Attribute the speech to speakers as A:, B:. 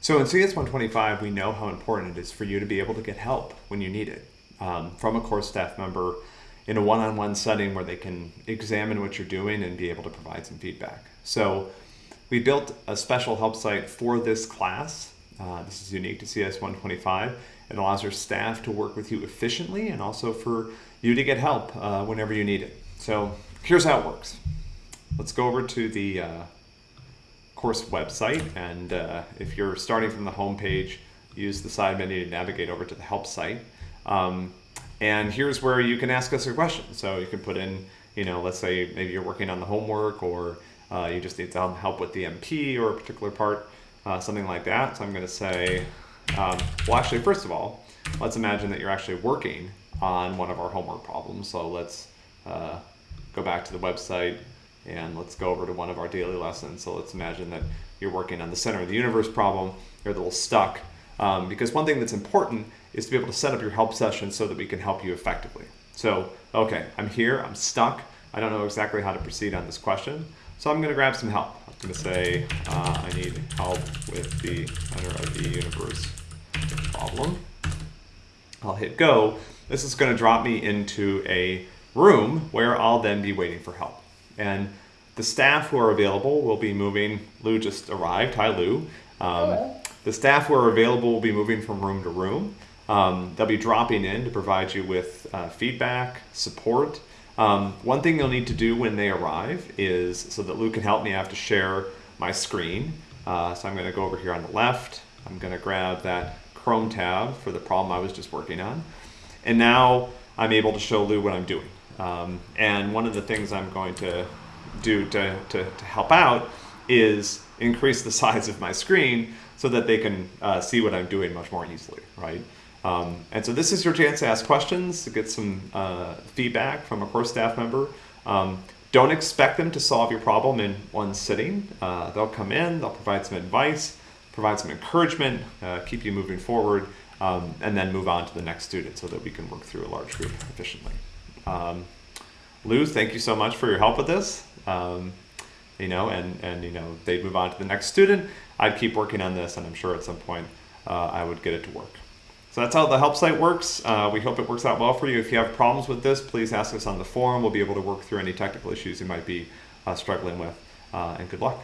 A: So in CS 125, we know how important it is for you to be able to get help when you need it um, from a course staff member in a one-on-one setting where they can examine what you're doing and be able to provide some feedback. So we built a special help site for this class. Uh, this is unique to CS 125. It allows your staff to work with you efficiently and also for you to get help uh, whenever you need it. So here's how it works. Let's go over to the uh, course website and uh, if you're starting from the home page, use the side menu to navigate over to the help site. Um, and here's where you can ask us a question. So you can put in, you know, let's say maybe you're working on the homework or uh, you just need some help with the MP or a particular part, uh, something like that. So I'm going to say, um, well, actually, first of all, let's imagine that you're actually working on one of our homework problems. So let's uh, go back to the website and let's go over to one of our daily lessons. So let's imagine that you're working on the center of the universe problem. You're a little stuck. Um, because one thing that's important is to be able to set up your help session so that we can help you effectively. So, okay, I'm here, I'm stuck. I don't know exactly how to proceed on this question. So I'm going to grab some help. I'm going to say uh, I need help with the center of the universe problem. I'll hit go. This is going to drop me into a room where I'll then be waiting for help. And the staff who are available will be moving. Lou just arrived. Hi, Lou. Um, the staff who are available will be moving from room to room. Um, they'll be dropping in to provide you with uh, feedback, support. Um, one thing you'll need to do when they arrive is, so that Lou can help me, I have to share my screen. Uh, so I'm going to go over here on the left. I'm going to grab that Chrome tab for the problem I was just working on. And now I'm able to show Lou what I'm doing. Um, and one of the things I'm going to do to, to, to help out is increase the size of my screen so that they can uh, see what I'm doing much more easily, right? Um, and so this is your chance to ask questions, to get some uh, feedback from a course staff member. Um, don't expect them to solve your problem in one sitting. Uh, they'll come in, they'll provide some advice, provide some encouragement, uh, keep you moving forward, um, and then move on to the next student so that we can work through a large group efficiently. Um, Lou, thank you so much for your help with this. Um, you know, and, and you know, they'd move on to the next student. I'd keep working on this, and I'm sure at some point uh, I would get it to work. So that's how the help site works. Uh, we hope it works out well for you. If you have problems with this, please ask us on the forum. We'll be able to work through any technical issues you might be uh, struggling with. Uh, and good luck.